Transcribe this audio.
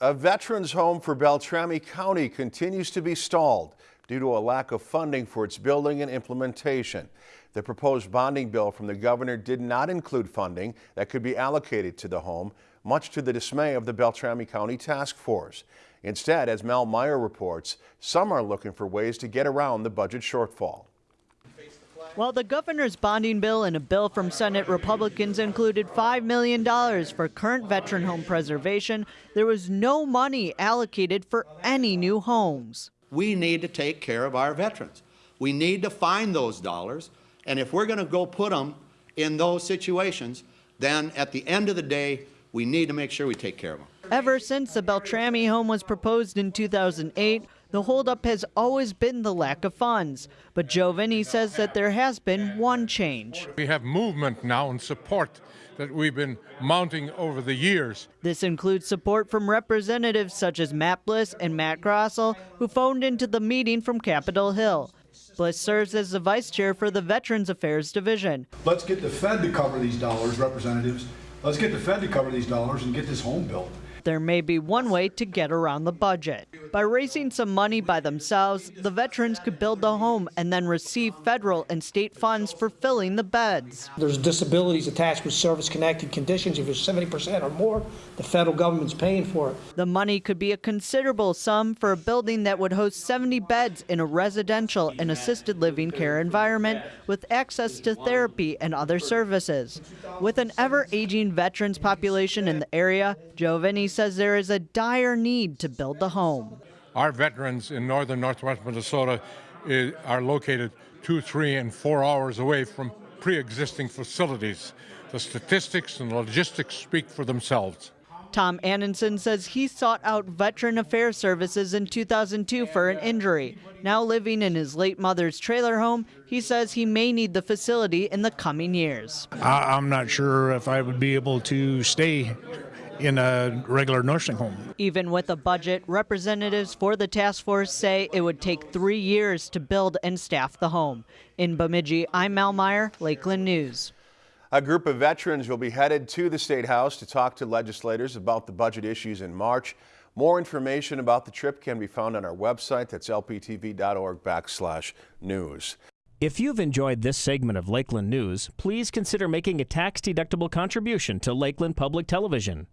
A veterans home for Beltrami County continues to be stalled due to a lack of funding for its building and implementation. The proposed bonding bill from the governor did not include funding that could be allocated to the home, much to the dismay of the Beltrami County Task Force. Instead, as Mel Meyer reports, some are looking for ways to get around the budget shortfall. While the governor's bonding bill and a bill from Senate Republicans included $5 million for current veteran home preservation, there was no money allocated for any new homes. We need to take care of our veterans. We need to find those dollars, and if we're going to go put them in those situations, then at the end of the day, we need to make sure we take care of them. Ever since the Beltrami home was proposed in 2008, the holdup has always been the lack of funds, but Joe Vene says that there has been one change. We have movement now and support that we've been mounting over the years. This includes support from representatives such as Matt Bliss and Matt Grossell, who phoned into the meeting from Capitol Hill. Bliss serves as the vice chair for the Veterans Affairs Division. Let's get the Fed to cover these dollars, representatives. Let's get the Fed to cover these dollars and get this home built. There may be one way to get around the budget. By raising some money by themselves, the veterans could build the home and then receive federal and state funds for filling the beds. There's disabilities attached with service-connected conditions. If it's 70% or more, the federal government's paying for it. The money could be a considerable sum for a building that would host 70 beds in a residential and assisted living care environment with access to therapy and other services. With an ever-aging veterans population in the area, Joe Vene says there is a dire need to build the home. Our veterans in northern northwest Minnesota is, are located two, three, and four hours away from pre-existing facilities. The statistics and logistics speak for themselves. Tom Annenson says he sought out Veteran Affairs Services in 2002 for an injury. Now living in his late mother's trailer home, he says he may need the facility in the coming years. I'm not sure if I would be able to stay in a regular nursing home. Even with a budget, representatives for the task force say it would take three years to build and staff the home. In Bemidji, I'm Mal Meyer, Lakeland News. A group of veterans will be headed to the State House to talk to legislators about the budget issues in March. More information about the trip can be found on our website. That's lptv.org backslash news. If you've enjoyed this segment of Lakeland News, please consider making a tax-deductible contribution to Lakeland Public Television.